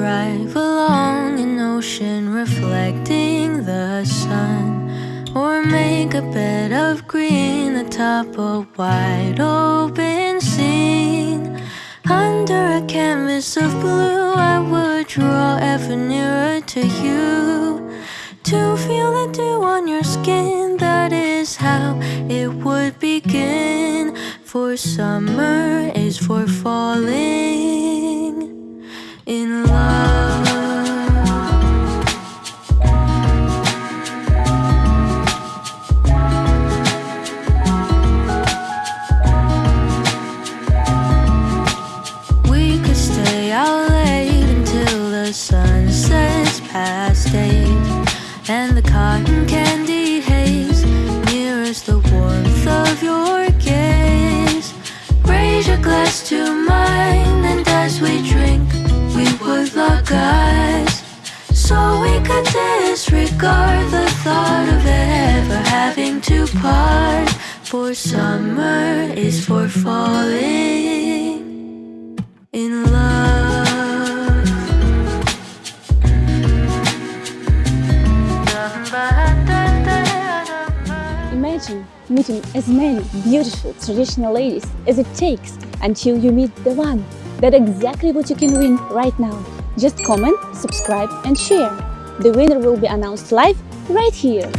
drive along an ocean reflecting the sun Or make a bed of green atop a wide open scene. Under a canvas of blue I would draw ever nearer to you To feel the dew on your skin. That is how it would begin For summer is for falling in love So we could disregard the thought of ever having to part For summer is for falling in love. Imagine meeting as many beautiful traditional ladies as it takes until you meet the one. That's exactly what you can win right now. Just comment, subscribe and share. The winner will be announced live right here.